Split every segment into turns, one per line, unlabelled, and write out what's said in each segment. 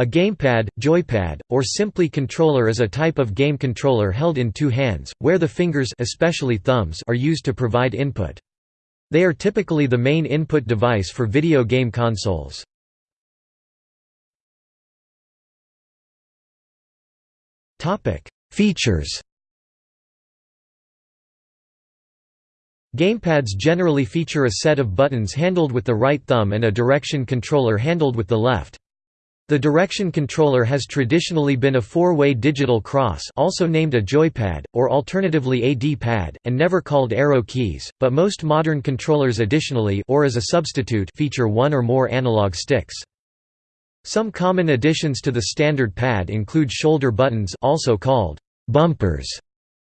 A gamepad, joypad, or simply controller is a type of game controller held in two hands, where the fingers especially thumbs are used to provide input. They are typically the main input device for video game consoles. Features Gamepads generally feature a set of buttons handled with the right thumb and a direction controller handled with the left. The direction controller has traditionally been a four-way digital cross also named a joypad, or alternatively a D-pad, and never called arrow keys, but most modern controllers additionally or as a substitute feature one or more analog sticks. Some common additions to the standard pad include shoulder buttons also called bumpers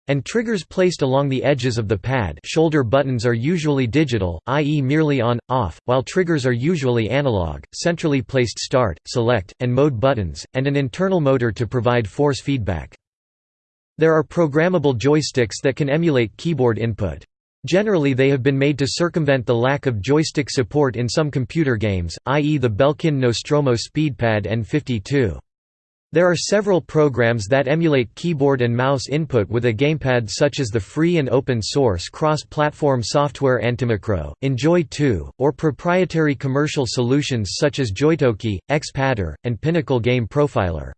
and triggers placed along the edges of the pad shoulder buttons are usually digital, i.e. merely on, off, while triggers are usually analog, centrally placed start, select, and mode buttons, and an internal motor to provide force feedback. There are programmable joysticks that can emulate keyboard input. Generally they have been made to circumvent the lack of joystick support in some computer games, i.e. the Belkin Nostromo SpeedPad N52. There are several programs that emulate keyboard and mouse input with a gamepad such as the free and open source cross-platform software Antimicro, Enjoy 2, or proprietary commercial solutions such as JoyToKey, Xpadder, and Pinnacle Game Profiler.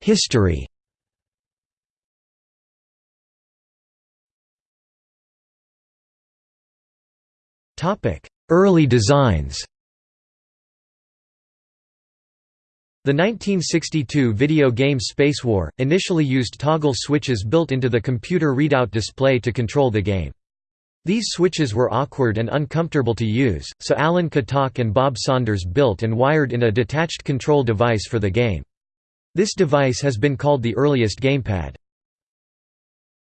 History Topic Early designs The 1962 video game Spacewar, initially used toggle switches built into the computer readout display to control the game. These switches were awkward and uncomfortable to use, so Alan Kotok and Bob Saunders built and wired in a detached control device for the game. This device has been called the earliest gamepad.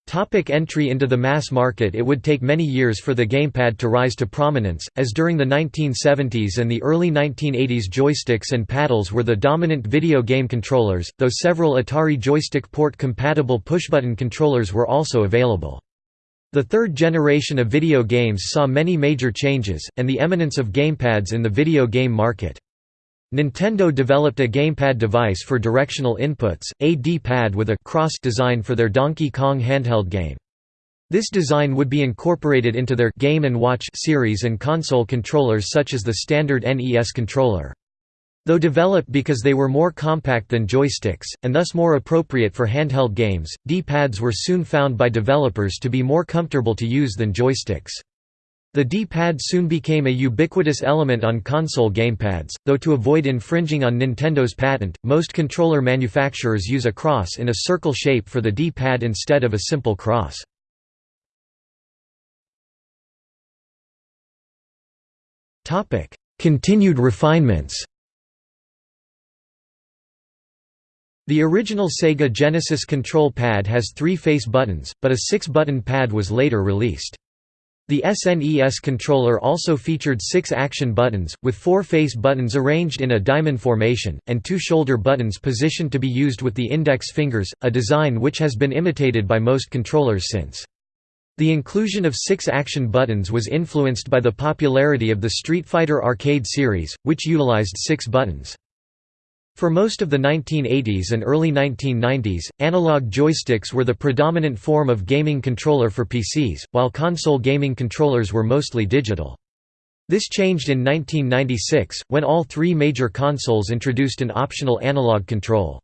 Topic entry into the mass market It would take many years for the gamepad to rise to prominence, as during the 1970s and the early 1980s joysticks and paddles were the dominant video game controllers, though several Atari joystick port-compatible pushbutton controllers were also available. The third generation of video games saw many major changes, and the eminence of gamepads in the video game market. Nintendo developed a gamepad device for directional inputs, a D-pad with a cross design for their Donkey Kong handheld game. This design would be incorporated into their Game & Watch series and console controllers such as the standard NES controller. Though developed because they were more compact than joysticks, and thus more appropriate for handheld games, D-pads were soon found by developers to be more comfortable to use than joysticks. The D-pad soon became a ubiquitous element on console gamepads, though to avoid infringing on Nintendo's patent, most controller manufacturers use a cross in a circle shape for the D-pad instead of a simple cross. Continued refinements The original Sega Genesis control pad has three face buttons, but a six-button pad was later released. The SNES controller also featured six action buttons, with four face buttons arranged in a diamond formation, and two shoulder buttons positioned to be used with the index fingers, a design which has been imitated by most controllers since. The inclusion of six action buttons was influenced by the popularity of the Street Fighter arcade series, which utilized six buttons. For most of the 1980s and early 1990s, analog joysticks were the predominant form of gaming controller for PCs, while console gaming controllers were mostly digital. This changed in 1996, when all three major consoles introduced an optional analog control.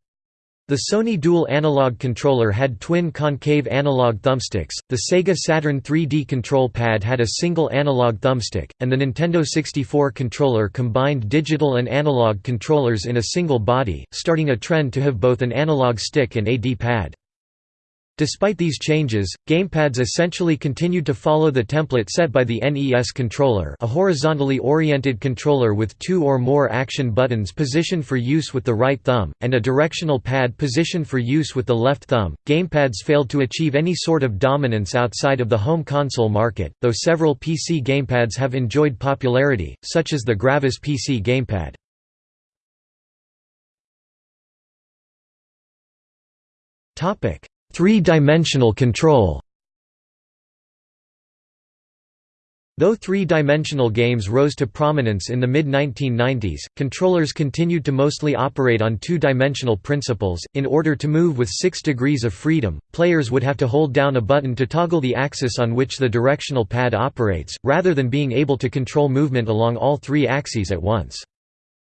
The Sony Dual Analog controller had twin concave analog thumbsticks, the Sega Saturn 3D control pad had a single analog thumbstick, and the Nintendo 64 controller combined digital and analog controllers in a single body, starting a trend to have both an analog stick and a D-pad. Despite these changes, gamepads essentially continued to follow the template set by the NES controller a horizontally oriented controller with two or more action buttons positioned for use with the right thumb, and a directional pad positioned for use with the left thumb. Gamepads failed to achieve any sort of dominance outside of the home console market, though several PC gamepads have enjoyed popularity, such as the Gravis PC gamepad. Topic Three-dimensional control Though three-dimensional games rose to prominence in the mid-1990s, controllers continued to mostly operate on two-dimensional principles. In order to move with 6 degrees of freedom, players would have to hold down a button to toggle the axis on which the directional pad operates, rather than being able to control movement along all three axes at once.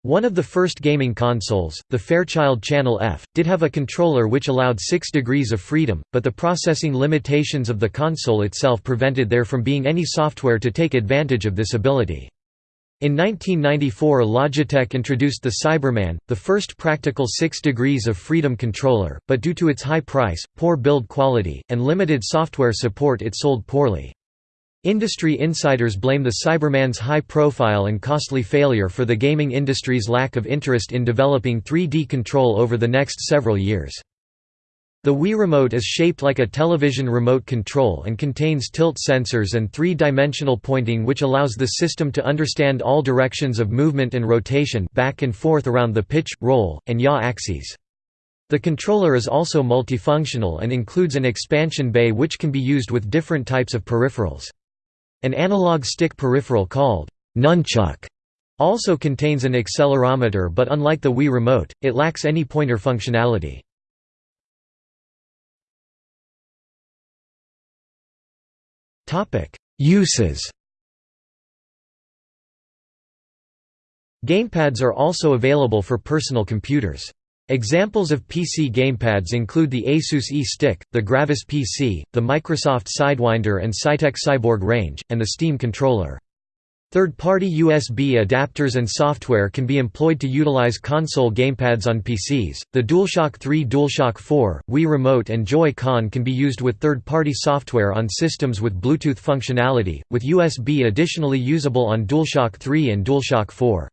One of the first gaming consoles, the Fairchild Channel F, did have a controller which allowed 6 degrees of freedom, but the processing limitations of the console itself prevented there from being any software to take advantage of this ability. In 1994 Logitech introduced the Cyberman, the first practical 6 degrees of freedom controller, but due to its high price, poor build quality, and limited software support it sold poorly. Industry insiders blame the Cyberman's high profile and costly failure for the gaming industry's lack of interest in developing 3D control over the next several years. The Wii Remote is shaped like a television remote control and contains tilt sensors and three-dimensional pointing which allows the system to understand all directions of movement and rotation back and forth around the pitch, roll, and yaw axes. The controller is also multifunctional and includes an expansion bay which can be used with different types of peripherals. An analog stick peripheral called nunchuck also contains an accelerometer but unlike the Wii Remote, it lacks any pointer functionality. Uses Gamepads are also available for personal computers. Examples of PC gamepads include the Asus Eee Stick, the Gravis PC, the Microsoft Sidewinder and Saitek Cyborg range, and the Steam controller. Third-party USB adapters and software can be employed to utilize console gamepads on PCs. The DualShock 3, DualShock 4, Wii Remote and Joy-Con can be used with third-party software on systems with Bluetooth functionality, with USB additionally usable on DualShock 3 and DualShock 4.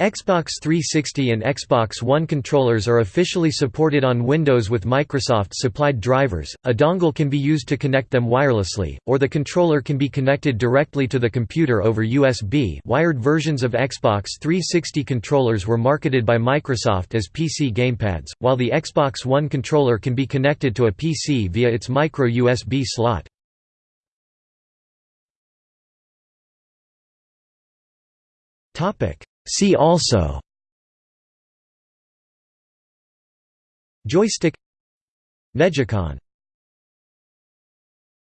Xbox 360 and Xbox One controllers are officially supported on Windows with Microsoft-supplied drivers. A dongle can be used to connect them wirelessly, or the controller can be connected directly to the computer over USB. Wired versions of Xbox 360 controllers were marketed by Microsoft as PC gamepads, while the Xbox One controller can be connected to a PC via its micro USB slot. Topic See also Joystick Negicon